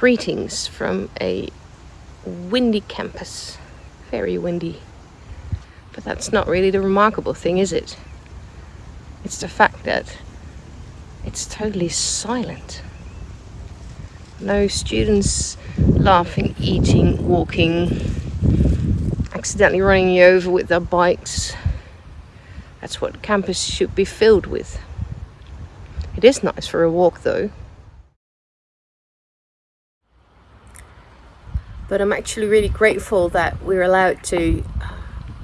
Greetings from a windy campus. Very windy. But that's not really the remarkable thing, is it? It's the fact that it's totally silent. No students laughing, eating, walking, accidentally running you over with their bikes. That's what campus should be filled with. It is nice for a walk though. But I'm actually really grateful that we're allowed to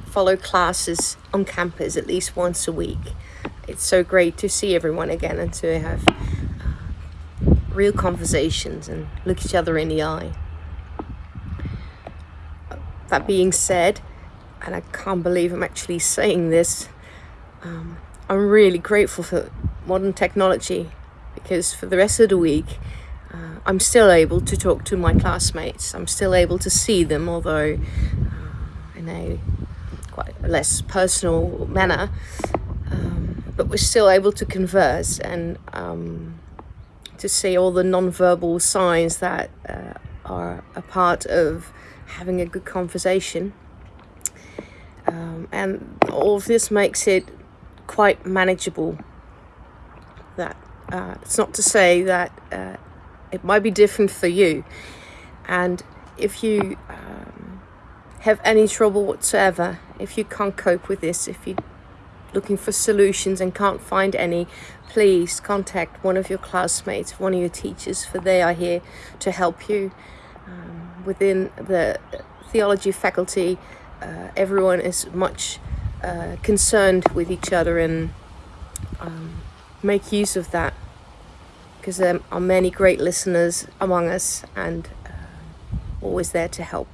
follow classes on campus at least once a week. It's so great to see everyone again and to have real conversations and look each other in the eye. That being said, and I can't believe I'm actually saying this, um, I'm really grateful for modern technology because for the rest of the week uh, I'm still able to talk to my classmates. I'm still able to see them, although uh, in a quite less personal manner. Um, but we're still able to converse and um, to see all the non-verbal signs that uh, are a part of having a good conversation. Um, and all of this makes it quite manageable. That uh, it's not to say that uh, it might be different for you. And if you um, have any trouble whatsoever, if you can't cope with this, if you're looking for solutions and can't find any, please contact one of your classmates, one of your teachers, for they are here to help you. Um, within the theology faculty, uh, everyone is much uh, concerned with each other and um, make use of that because there are many great listeners among us and uh, always there to help.